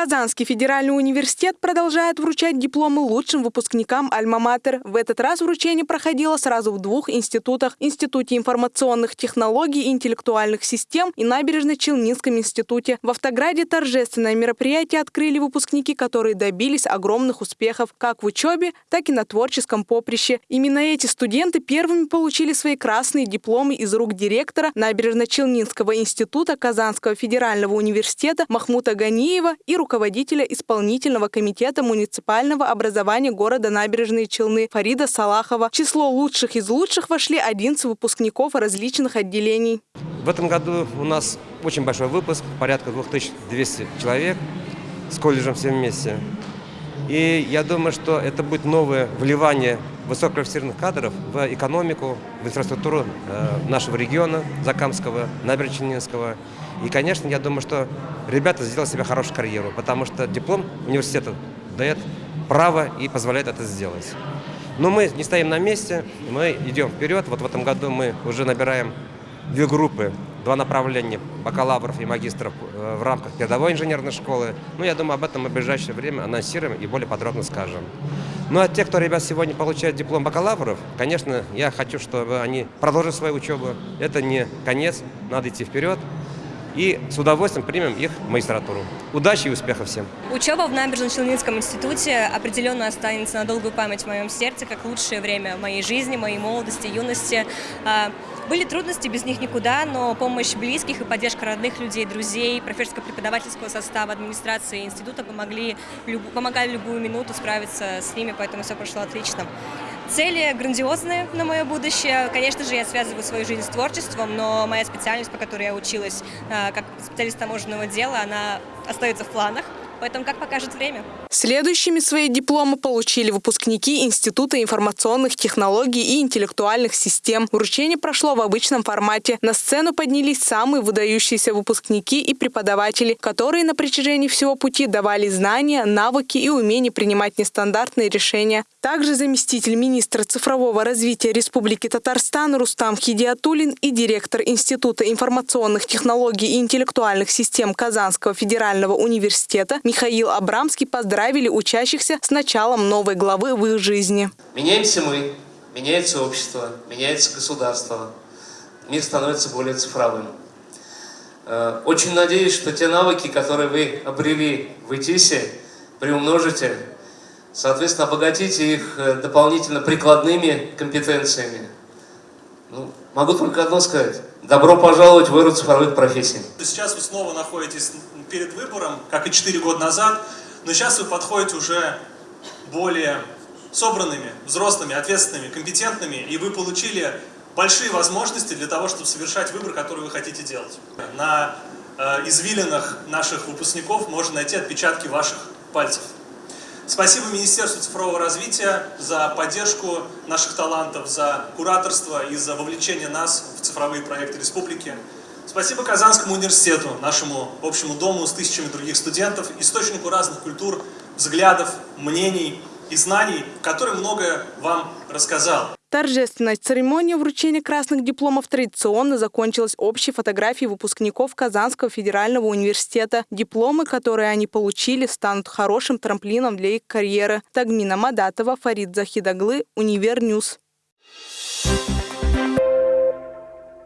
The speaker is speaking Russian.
Казанский федеральный университет продолжает вручать дипломы лучшим выпускникам Альма-Матер. В этот раз вручение проходило сразу в двух институтах – Институте информационных технологий и интеллектуальных систем и Набережно-Челнинском институте. В Автограде торжественное мероприятие открыли выпускники, которые добились огромных успехов как в учебе, так и на творческом поприще. Именно эти студенты первыми получили свои красные дипломы из рук директора Набережно-Челнинского института Казанского федерального университета Махмута Ганиева и руководителя исполнительного комитета муниципального образования города Набережные Челны Фарида Салахова. В число лучших из лучших вошли 11 выпускников различных отделений. В этом году у нас очень большой выпуск, порядка 2200 человек с колледжем все вместе. И я думаю, что это будет новое вливание высококвалифицированных кадров в экономику, в инфраструктуру э, нашего региона, Закамского, Набережно-Челнинского. И, конечно, я думаю, что ребята сделали себе хорошую карьеру, потому что диплом университета дает право и позволяет это сделать. Но мы не стоим на месте, мы идем вперед. Вот в этом году мы уже набираем две группы, два направления бакалавров и магистров э, в рамках передовой инженерной школы. Ну, я думаю, об этом мы в ближайшее время анонсируем и более подробно скажем. Ну, а те, кто, ребят, сегодня получают диплом бакалавров, конечно, я хочу, чтобы они продолжили свою учебу. Это не конец, надо идти вперед и с удовольствием примем их в магистратуру. Удачи и успехов всем! Учеба в Набережно-Челнинском институте определенно останется на долгую память в моем сердце, как лучшее время моей жизни, моей молодости, юности. А, были трудности, без них никуда, но помощь близких и поддержка родных людей, друзей, профессорско-преподавательского состава, администрации института помогли, помогали любую минуту справиться с ними, поэтому все прошло отлично. Цели грандиозные на мое будущее. Конечно же, я связываю свою жизнь с творчеством, но моя специальность, по которой я училась э, как специалист таможенного дела, она остается в планах. Поэтому как покажет время. Следующими свои дипломы получили выпускники Института информационных технологий и интеллектуальных систем. Вручение прошло в обычном формате. На сцену поднялись самые выдающиеся выпускники и преподаватели, которые на протяжении всего пути давали знания, навыки и умения принимать нестандартные решения. Также заместитель министра цифрового развития Республики Татарстан Рустам Хидиатулин и директор Института информационных технологий и интеллектуальных систем Казанского федерального университета Михаил Абрамский поздравили учащихся с началом новой главы в их жизни. Меняемся мы, меняется общество, меняется государство. Мир становится более цифровым. Э, очень надеюсь, что те навыки, которые вы обрели в ИТИСе, приумножите, соответственно, обогатите их э, дополнительно прикладными компетенциями. Ну, могу только одно сказать. Добро пожаловать в эру цифровых профессий. Сейчас вы снова находитесь перед выбором, как и 4 года назад, но сейчас вы подходите уже более собранными, взрослыми, ответственными, компетентными, и вы получили большие возможности для того, чтобы совершать выбор, который вы хотите делать. На э, извилинах наших выпускников можно найти отпечатки ваших пальцев. Спасибо Министерству цифрового развития за поддержку наших талантов, за кураторство и за вовлечение нас в цифровые проекты республики. Спасибо Казанскому университету, нашему общему дому с тысячами других студентов, источнику разных культур, взглядов, мнений и знаний, который многое вам рассказал. Торжественная церемония вручения красных дипломов традиционно закончилась общей фотографией выпускников Казанского федерального университета. Дипломы, которые они получили, станут хорошим трамплином для их карьеры. Тагмина Мадатова, Фарид Захидаглы, Univer News. Thank